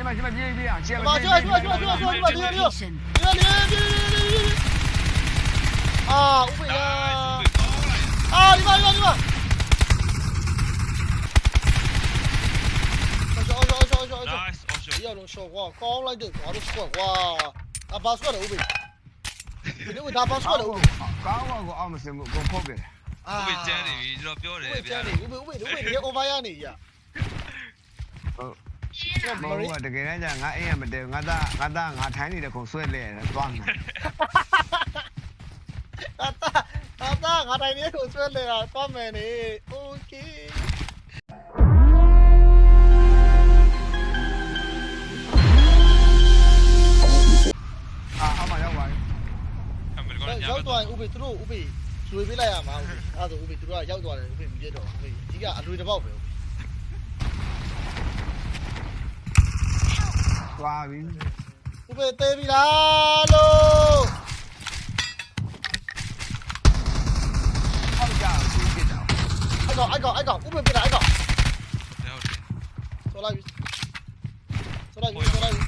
ရှင်းမရှင်းမပြေးပြေးအောင်ရှင်းမ Come on, come on, come on, come on, come on, come on, come on, come on. Location. ဒီဒီဒီအာဥပ္ပဒါယာစူကောင်းလိုက်အာဒီမှာဒီမှာဒီမှာအော်အော်အော်အော်အော် nice all shot ဒီအောင်ရှော့ကွာကောင်းလိုက်တယ်ဘာလို့စကွတ်ကွာအဘာစကွတ်လဲဥပ္ပယာဒီလိုဒါဘာစကွတ်လဲဥပ္ပယာကောင်းကောအောင်မစင်ဘူးကိုဖုတ်တယ် မဟုတ်တကယ်တမ်းကျငါအိမ်ရမတဲငါသားငါသားငါထိုင်းနေတဲ့ခုံဆွဲလဲသွားမယ် တာတာတာငါတိုင်းလေးကိုဆွဲလဲတာသွားမယ်နေโอเค အာအမရောက်ပါပြီ အမေရိကန်ည ရောက်သွားရင်ဥပ္ပသူတို့ဥပ္ပရွေပေးလိုက်ရမှာဥပ္ပအဲ့ဒါဆိုဥပ္ပသူတို့ကရောက်သွားတယ်ဥပ္ပမပြတ်တော့ဥပ္ပဒီကအလွေတစ်ပေါက်ပဲ သွားပြီ ဥပ္ ပသေးပြီလားလို့ဟောက်ကြဘူးပြစ်တာအဲ့ကောင်အဲ့ကောင်အဲ့ကောင်ဥပ္ပပြတာအဲ့ကောင်ဟုတ်တယ်ဆောလိုက်ပြီဆောလိုက်ပြီဆောလိုက်ပြီ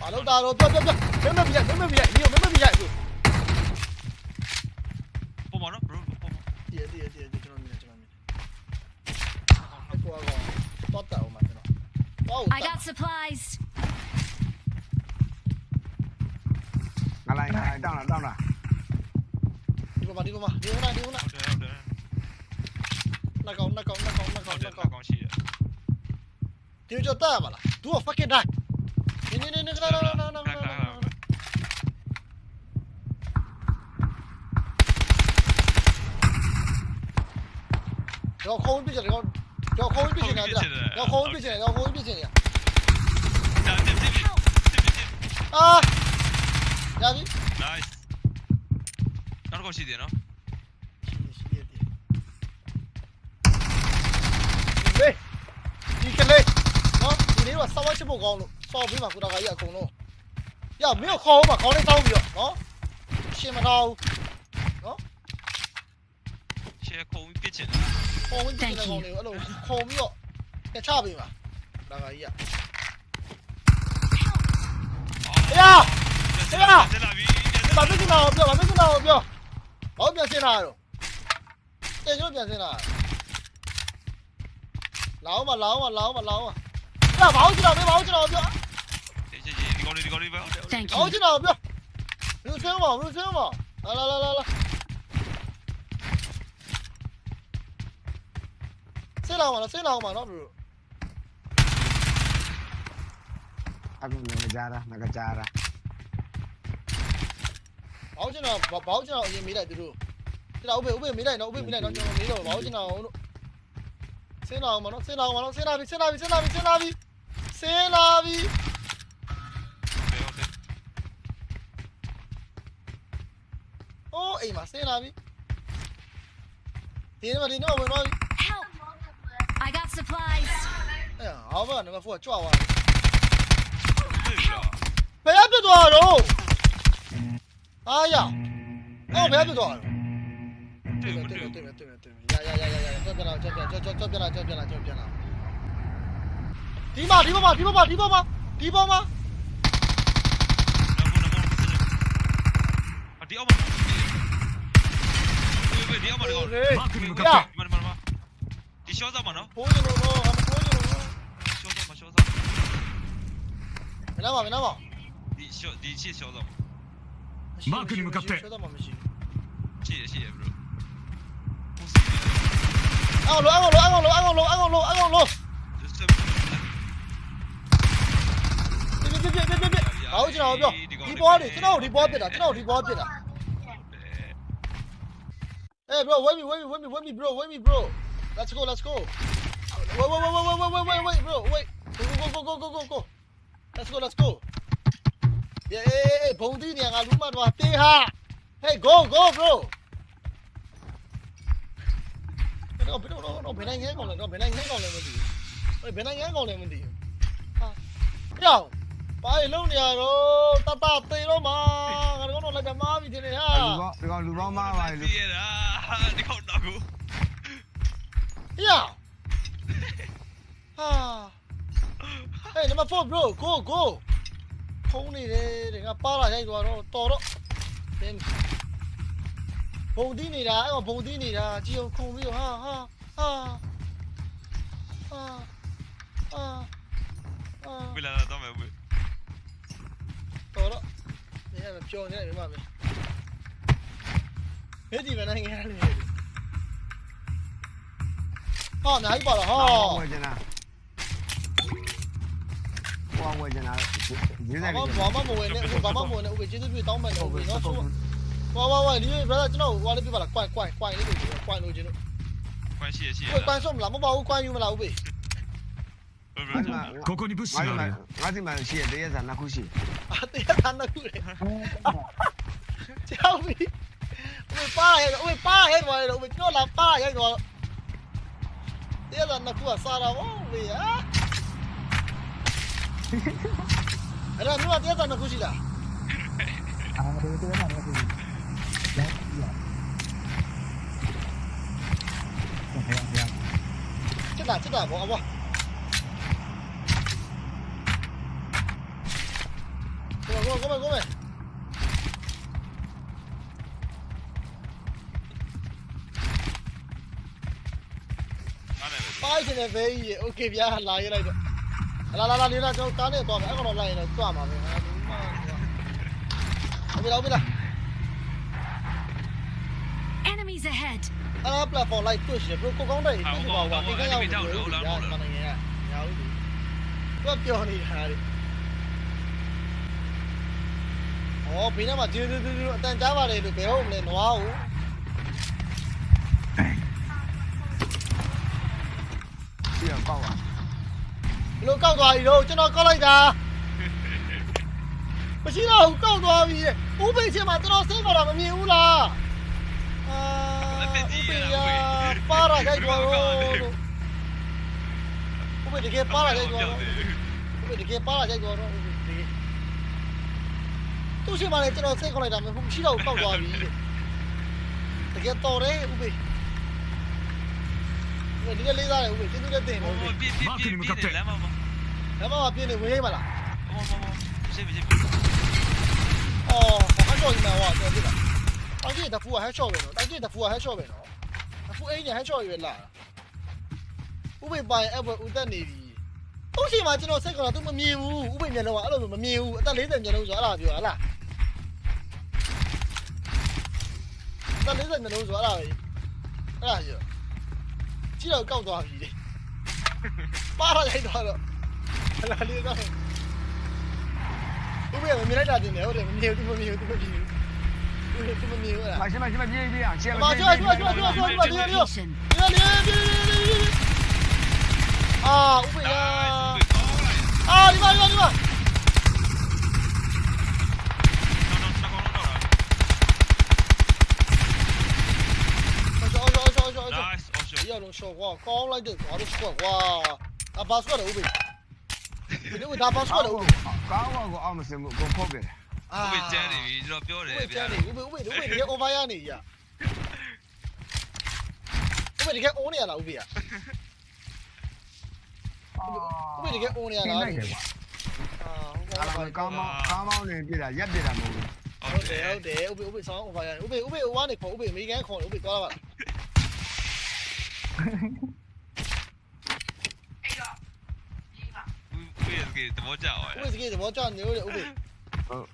ဘာလို့တာတော့ပြပြပြမမပြမမပြဒီမမပြဘူး ပုံမနော် bro ပုံမ တည်တည်တည်ကျွန်တော်မြင်ကျွန်တော်မြင်အဲ့ကွာကောင်တော့တာအောင်မှာကျွန်တော်တော့ I got supplies. ငါလိုက်ငါလိုက်တောင်းလာတောင်းလာ ဒီမှာဒီမှာဒီမှာဒီမှာဟုတ်တယ်ဟုတ်တယ်နှစ်ကောင်နှစ်ကောင်နှစ်ကောင်နှစ်ဟုကောင်တ်တယ်နှစ်ကောင်ကောင်းရှိတယ်ဒီကြောတာမလား तू fucking die နေနေနေနေကလာလာလာလာတော့ခေါင်းပြချင်တယ်တော့ခေါင်းပြချင်တယ်တော့ခေါင်းပြချင်တယ်တော့ခေါင်းပြချင်တယ်ဒါတစ်တစ် တစ်တစ်အာရပြီ nice နောက်တော့ရှိတယ်နော်လေဒီကလေးနော်ဒီလေးကစောက်ဝချဖို့ကောင်းလို့စောက်ပြီးမှကုတာကကြီးအကုန်လုံးရမင်းခေါင်းမှာခေါင်းလေးတောင်းပြီးတော့နော်ရှင်းမထားဘူး share ခုံပြစ်ချင်ခေါင်းဝင်ပြချင်တဲ့ကောင်လေးကိုအဲ့လိုခုံပြီးတော့တချပေးမှာဒါကကြီးကတယ်လာပြီဒီမှာပြချင်တာကိုပြောမှာပြချင်တာကိုပြော ဘာပြန်စင်းလာတော့တဲ့ကျွန်တော်ပြန်စင်းလာလာအောင်မလာအောင်မလာအောင်မလာအောင်မလာဘာလို့ကျွန်တော်ပြောဘာလို့ကျွန်တော်ပြောဒီဒီဒီကောလေးဒီကောလေးပဲ Thank ဘာလို့ you. ကျွန်တော်ပြောလူစင်းမလူစင်းမလာလာလာလာလာဆင်းလာအောင်မလားဆင်းလာအောင်မနော်ဘရိုအခုငါကြားတာငါကြားတာ ဘာလို့ကျွန်တော်ဘာလို့ကျွန်တော်အရင်မေးလိုက်သူတို့ကျွန်တော်ဥပ္ပေဥပ္ပေမေးလိုက်နော်ဥပ္ပေမေးလိုက်နော်ကျွန်တော်မေးတော့ဘာလို့ကျွန်တော်လို့ဆင်းလာအောင်မနော်ဆင်းလာအောင်မနော်ဆင်းလာပြီဆင်းလာပြီဆင်းလာပြီဆင်းလာပြီဆင်းလာပြီဟုတ်တယ် အားရအော်ဘယ်ပြသွားလဲတွေ့ဘူးတွေ့ဘူးတွေ့ဘူးတွေ့ဘူးတွေ့ဘူးရရရရရကြောက်ပြလာကြောက်ပြကြောက်ကြောက်ကြောက်ပြလာကြောက်ပြလာကြောက်ပြလာဒီမှာဒီမှာဒီမှာဒီမှာဒီမှာဒီအောင်မဒီဒီအောင်မတော့မခင်မကပ်မမမဒီရှော့စားမနော်ပိုးရလို့တော့အမပိုးရလို့ရှော့စားမရှော့စားမနာမမနာမဒီရှော့ဒီချစ်ရှော့စား မရှိရှေ့ရှေ့ bro အော်လောအော်လောအော်လောအော်လောအော်လောအော်လောပြပြပြပြပြပြဟောကျွန်တော်ပြောဒီဘောတွေကျွန်တော်ဒီဘောပြတာကျွန်တော်ဒီဘောပြတာ Hey bro wait me wait me wait me wait me bro wait me bro Let's go let's go Wait wait wait wait wait wait wait wait bro wait go go go go go go go Let's go let's go Yeah yeah yeah ဘုံတီးနေငါလူမတော့တေးဟာ Hey go go bro တော့ဘယ်တော့တော့ဘယ်နိုင်ငံကောင်လဲတော့ဘယ်နိုင်ငံကောင်လဲမသိဘူးဘယ်နိုင်ငံကောင်လဲမသိဘူးဟာကြောက်ပါရလုံးနေရတော့တတတေတော့မှာငါတို့တော့လည်းမားပြီတင်နေဟာလူပေါင်းဒီကောင်လူပေါင်းမားပါလေလူဒီရတာဒီကောက်တော့ကို呀，啊，Hey, number four, bro. Go, go. ခုံးနေတယ်တဲ့ငါပါလာရိုက်သွားတော့တော်တော့တင်းဘုံတီးနေတာအဲ့တော့ဘုံတီးနေတာကြည်အောင်ခုံပြီးတော့ဟာဟာဟာဟာဟာဟာဝေးလာလာတော့မယ်ဝေးတော်တော့နေရမပြောနေတယ်မမမေဟဲ့ဒီမနိုင်ငယ်လေးဟာနိုင်ပါလားဟာဝယ်ချင်တာဟောဝယ်ချ ရေးတယ်ဘာမှဘာမှမဝင်နဲ့ဘာမှမဝင်နဲ့ဥပ္ပေကျေးဇူးပြုတောင်းပန်တယ်ဥပ္ပေနော်ဆိုဝါဝါဝါဒီ brother ကျွန်တော်ဟိုလေးပြပါလား quite quite quite လေးလို့ပြော quite လို့ကျွန်တော် quite ရှိရရှိရ quite ဆုံးမလားမပါဘူး quite ယူမလားဥပ္ပေここに物資があるよ。マジマンシエ、デヤザナクシ。あ、デヤザナクレ。チャオビ。おめパーヘル、おめパーヘルワイル、おめキョラパーヘルワイル。デヤザナクはサラワンウィア。 အဲ့ဒါမျိုးတရားသာနှစ်ခုရှိလား ချက်တာချက်တာဘောအဘောကိုကိုကိုကိုကို အားနေပဲ ပိုက်နေပဲကြီးโอเคဗျာလာရလိုက်တော့ လာလာလာလေးလာကျွန်တော်ကားနဲ့သွားမယ်အဲ့ကောင်တော့လိုက်ရင်တော့သွားမှာပဲဟာဒီမှာဟုတ်ပြီလားဟုတ်ပြီလား Enemies ahead. အဲ့ platform လိုက်တွေ့ရှင်ဘရိုကိုကောင်းတဲ့ဒီမှာဟိုဒီကရောက်နေတယ်ညာမနေရညာဦးသူကပြောနေတာလေအော်ဘင်းထဲမှာဒီဒီဒီအတန်ကြားပါလေလို့ဘယ်ဟုတ်မလဲနွားကိုရှိရကောက်ပါဘ လို့ကောက်သွားပြီတော့ကျွန်တော်ကောက်လိုက်တာမရှိတော့ဘူးကောက်သွားပြီဥပိ္ပချင်းမှာကျွန်တော်စိတ်ပေါ်တာမမြင်ဘူးလားအာဥပိ္ပရပါရခိုက်သွားတော့ဥပိ္ပတကယ်ပါရခိုက်သွားတော့ဥပိ္ပတကယ်ပါရခိုက်သွားတော့ဥပိ္ပတကယ်သူရှိမှလည်းကျွန်တော်စိတ်ခေါက်လိုက်တာမရှိတော့ဘူးကောက်သွားပြီတကယ်တော်တယ်ဥပိ္ပ ဒီကလေးစားတယ်ဥပိ္ပကျေးဇူးလက်တင်တယ်ဥပိ္ပပြပြပြပြလမ်းမှာလမ်းမပြင်းနေဝင်ရိပ်မလားဘောဘောဘောရှင်းပြီရှင်းပြီအော်ဟန်ချော်ကြီးမှာဟောတော်ပြီလားတောင်ကြီးတဖူကဟန်ချော်ပဲနော်တောင်ကြီးတဖူကဟန်ချော်ပဲနော်တဖူအိမ်ညာဟန်ချော်ရွယ်လာဥပိပိုင်အဲ့ဘဦးတက်နေပြီဥရှိမှာကျွန်တော်စိတ်ကတော့ तू မမြင်ဘူးဥပိမျက်လုံးကအဲ့လိုမမြင်ဘူးအသက်40မျက်လုံးဆိုအဲ့ဒါပြောဟလားအသက်40မျက်လုံးဆိုအဲ့ဒါပဲအဲ့ဒါပြော ရှိတော့ကောက်သွားပြီလေပါရလိုက်တော့တော့ခလာလေးတော့သူ့ဘယ်မှာမြင်လိုက်တာတင်တယ်ဟုတ်တယ်မမြင်ဘူးသူမမြင်ဘူးသူမမြင်ဘူး我这么牛啊！马上马上马上别别啊！马上马上马上马上马上别别别别别别！啊，五百呀！啊，你妈你妈你妈！ ရှော့ကွာကောင်းလိုက်တယ်ကွာလို့ရှော့ကွာအဘာစကွာတယ်ဥပ္ပယဒီလိုဒါဘာစကွာတယ်ဥပ္ပယကောင်းကောအောင်မစင်ဘူးကိုဖောက်ပြတယ်အာဥပ္ပကျန်းနေပြီကျွန်တော်ပြောတယ်ဥပ္ပဗျာကျန်းနေဥပ္ပဥပ္ပဥပ္ပတကယ် over ရနေရဥပ္ပတကယ် on နေရလားဥပ္ပယဥပ္ပတကယ် on နေရလားလိုက်တယ်ကွာအာအဲ့ဒါကောင်းမောင်းကောင်းမောင်းနေပြတာရက်ပြတာမဟုတ်ဘူးဟုတ်တယ်ဟုတ်တယ်ဥပ္ပေဥပ္ပေဆောင်း over ရတယ်ဥပ္ပေဥပ္ပေဝါနေခေါ်ဥပ္ပေအမေရိကန်ခေါ်ဥပ္ပေသွားလာပါဥ ပ္ပကသဘောကျအောင် ဥပ္ပေစကေးသဘောကျနေလို့ဥပ္ပေ ဟုတ်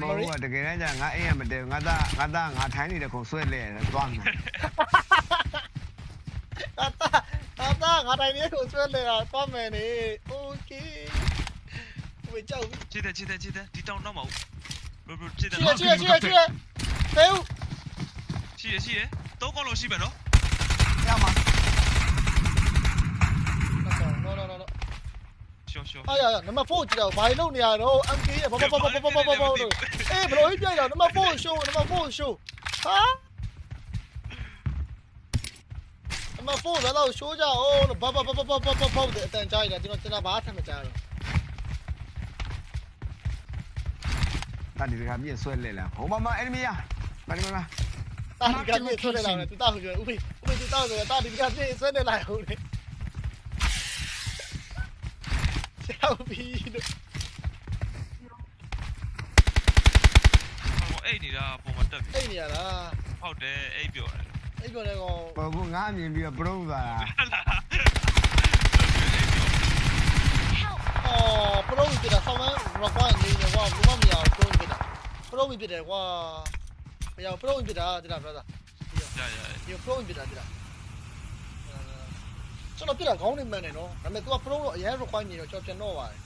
မဟုတ်တကယ်တမ်းငါအိမ်ရမတည့်ငါသားငါသားငါထိုင်းနေတဲ့ခုံဆွဲလဲသွားမယ် တာတာတာငါတိုင်းလေးကိုဆွဲလဲတာသွားမယ်နေโอเคဥပ္ပေကြောက်ပြီ ချစ်တယ်ချစ်တယ်ချစ်တယ်ဒီတောင်တော့မဟုတ်ဘယ်ဘယ်ချစ်တယ် ချီရချီရချီရချီရဖဲဦး ရှိရရှိရသုံးကောင်းလို့ရှိမယ်နော် ရမှာနော်နော်နော်နော်ရှော့ရှော့အားရရနံပါတ်4ကြည့်တော့ဘာလို့နေရတော့ MK ရဲ့ဘာဘာဘာဘာဘာဘာဘာဘာအေးဘလို့ပြရနံပါတ်4 show နံပါတ်4 show ဟာနံပါတ်4ဘယ်တော့ show ကြအောင်ဘာဘာဘာဘာဘာဘာဘာတဲ့အတန်ကြားရတာကျွန်တော်ကျွန်တော်ဘာထမ်းမကြားတော့တာဒီကမြင့်ဆွဲလဲလားဟိုမ တာဒီကပြည့်ဆွဲနေလာတယ်သူတောက်ပြောဥပိဥပိသူတောက်ဆိုတာတာဒီကပြည့်ဆွဲနေလာဟုတ်လေ help me လို့ဟိုအိတ်နေတာပုံမှာတက်ပြီအိတ်နေရလားဟုတ်တယ်အိတ်ပြောတယ်အိတ်ပြောနေကောင်ဟိုကငါအမြင်ပြီးတော့ပရုံးသွားတာအော်ပရိုပြတာဆောင်းမရကွာနေနေကွာဘုမမရအောင်ပရိုပြတာပရိုပြတယ်ကွာ မရပရိုပြတာတိလား brother ရရဒီပရိုပြတာတိလားကျွန်တော်ပြတာခေါင်းနေမှန်တယ်နော်ဒါပေမဲ့ तू ကပရိုတော့အရင် require နေတော့ကျွန်တော်ပြန်တော့ပါတယ်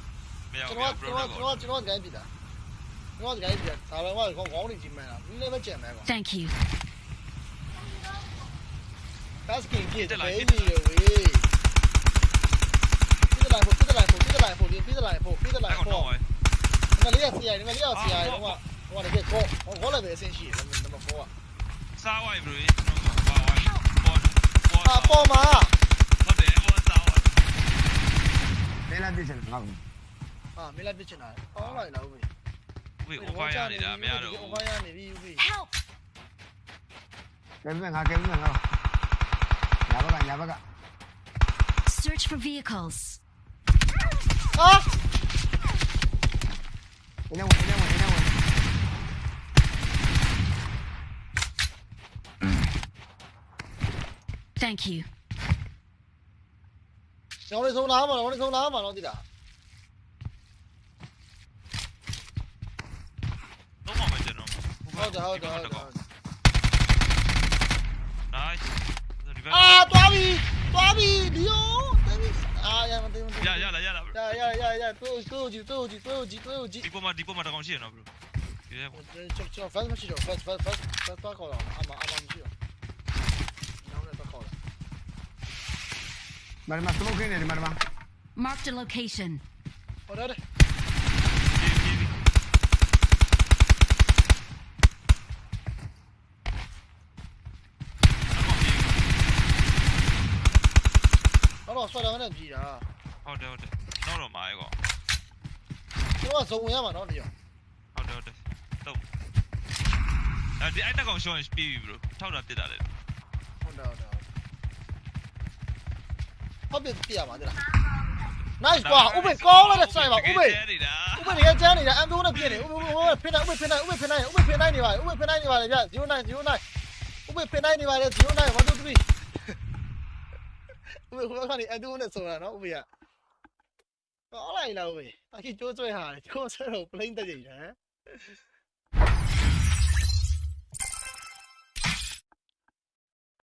မရကျွန်ဘူးတော်ကျွန်တော်ကျွန်တော်ကျွန်တော်ဒီတိုင်းပြတာကျွန်တော်ဒီတိုင်းပြတာဒါပဲကွာခေါင်းခေါင်းနေကြီးမှန်တာနည်းနည်းပဲကြံမယ်ကွာ Thank you. basking ပြည့်တယ်ဘေးကြီးရွေးပြစ်လိုက်ဖို့ပြစ်လိုက်ဖို့ပြစ်လိုက်ဖို့ပြစ်လိုက်ဖို့ပြစ်လိုက်အဲ့ကောင်ဖို့တော့ငါလေးရစီရိုင်ငါလေးရစီရိုင်တော့ ဟိုကလည်းကောဟောလည်းပဲအဆင်ရှိတယ်နံပါတ်4ကစားဝိုင်ဘရိုကျွန်တော်ပါဝိုင်ပေါ်ပေါ်အာပေါ်မှာဟုတ်တယ်ပေါ်စားဝိုင်လဲလာပြစ်ချင်ငါ့ကိုအာမင်းလိုက်ပြချင်တာဟောလိုက်လားဦးဝေး over ရနေတာမရတော့ဘူး over ရနေပြီဦး Help! ကဲပြငါကဲပြငါညာဘကညာဘက Search for vehicles. ဟာအင်းဝင်အင်းဝင်အင်းဝင် Thank you. ကျွန်တော်တို့ဆုံးလာမှာတော့ဆုံးလာမှာတော့တိလားတော့မှမကျွန်တော်ဟုတ်တယ်ဟုတ်တယ်ဟုတ်တယ် nice အာသွားပြီသွားပြီဒီယိုသွားပြီအာရမသိဘူးရရလာရလာရရရရတိုးတိုးကြည့်တိုးကြည့်တိုးကြည့်တိုးကြည့်ဒီပေါ်မှာဒီပေါ်မှာတကောင်ရှိရနော်ဘရိုဒီထဲမှာကျွန်တော် fast မရှိတော့ fast fast fast fast တော့ခေါ်တော့အမအမမရှိတော့နောက်လည်းတော့ခေါ်တော့ မမစမိုကင်းနေတယ်မမ Marked a location. ဟောတယ်တော့ဆွဲတော့နဲ့ကြည်တာဟုတ်တယ်ဟုတ်တယ်တော့တော့မှာရေကောကျွန်တော်ကဇုံဝင်ရမှာနော်ဒီရောဟုတ်တယ်ဟုတ်တယ်တော့အဲဒီအဲ့တကောင်ရှောင်းပြီးပြီဘရိုထောက်တာတစ်တာလေ ဟုတ်တယ်ဟုတ်တယ် ဟုတ်ပြီပြရပါသေးလား nice ကွာဥပ္ပေကောင်းတဲ့ဆိုင်ပါဥပ္ပေနေတာဥပ္ပေတွေကကျန်းနေတာအမ်တိုးနဲ့ပြည့်နေဥပ္ပေဟိုဖိနိုင်ဥပ္ပေဖိနိုင်ဥပ္ပေဖိနိုင်ဥပ္ပေဖိနိုင်နေပါလေဥပ္ပေဖိနိုင်နေပါလေဗျ09 09ဥပ္ပေဖိနိုင်နေပါလေ09 1 2 3ဥပ္ပေဟိုကနေအမ်တိုးနဲ့ဆိုတာနော်ဥပ္ပေကကောင်းလိုက်လားဥပ္ပေအခုကျိုးဆွဲဟာကျိုးဆွဲတော့ plain တက်ကြည့်တယ်ဟမ်